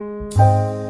you.